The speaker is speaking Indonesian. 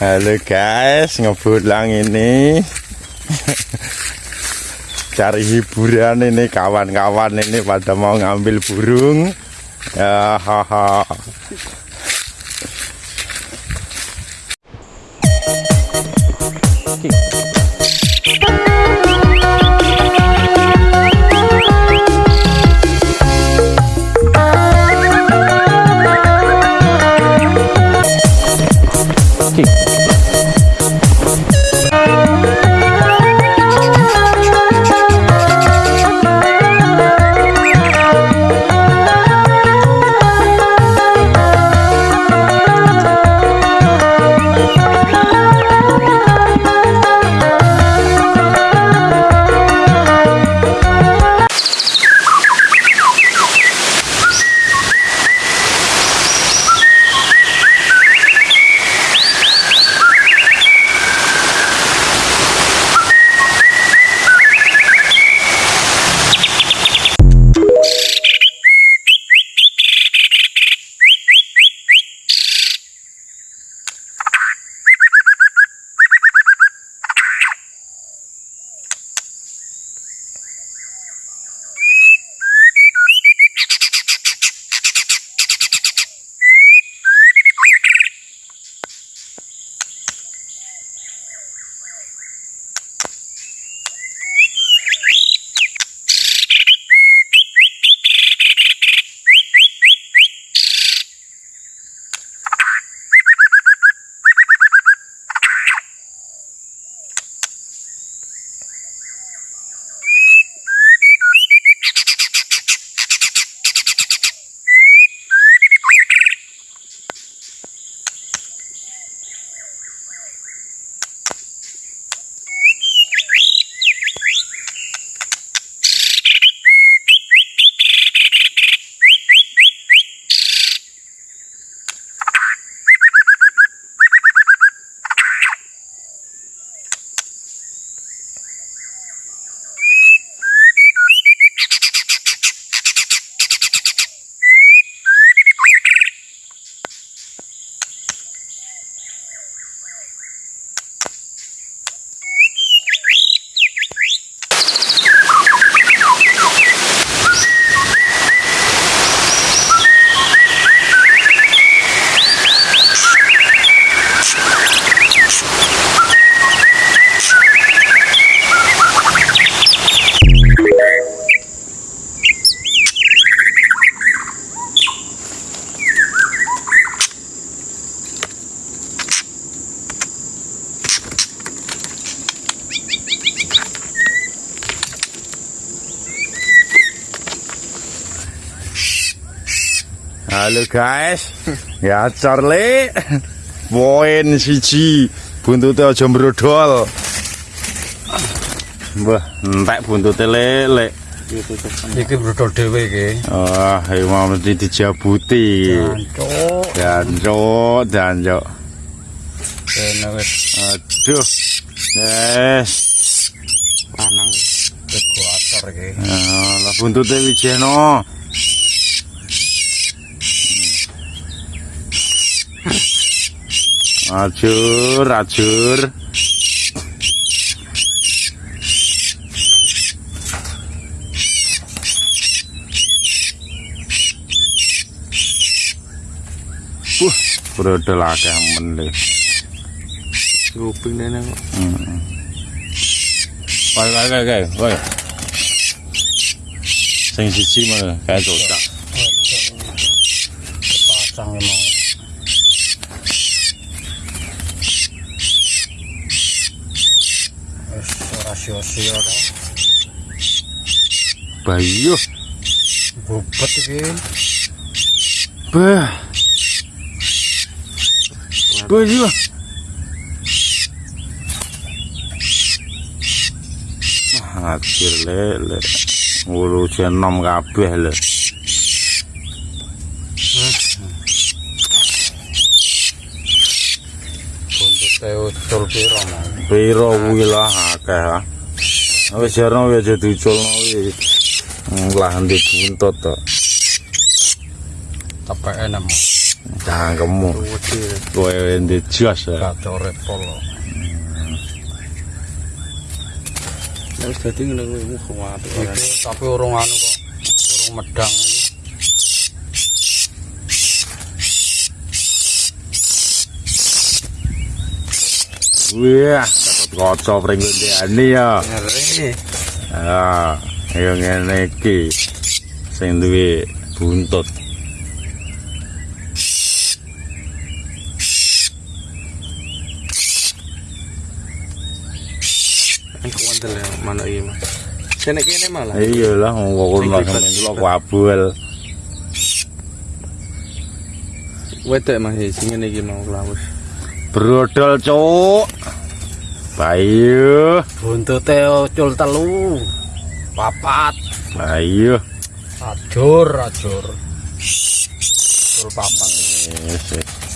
Halo guys, ngebulang ini cari hiburan ini kawan-kawan ini pada mau ngambil burung. Ya, haha. Halo guys. Ya Charlie. Poin siji. Buntute aja mbrodol. Wah, entek buntute lele. Iki brudol dhewe iki. Wah, ini mau mesti dijabuti. Jancuk. Jancuk, Aduh. Yes. lanang ekuator iki. Nah, lah buntute wijeno. Ajur, ajur. Wah, brodol akeh men le. Nguping nene kok. Woi, woi, woi, woi, woi. Sing siji kayak cocok. Ora sia-sia to. Bayu, Bobot iki. bah. Bayu. Lele. Ulu jenom kabeh le. Buntute ucul piro mau. Piro kuwi lah akeh ah. Wis jarno wis aja diculno kuwi. Lah endi buntut to. Tepeke nemu. Cangkemmu. Kowe ndek jas. ya. Gacore polo. Wis dadi ngene kuwi muga apik ora. Iki tapi urung anu kok. Urung medang iki. Wah, dapat kocok ring ndekane ya. Ah, ayo ngene iki. Sing duwe buntut. Aku wandel ya manuk iki, Mas. Kene kene malah. Iya lah, wong kabel. Wedok Mas sing ngene iki mau kelawus. Brodol, Cuk. Bayu, Buntute ucul telu. Papat. bayu. Ajur, ajur. Ucul papat. Yes, yes.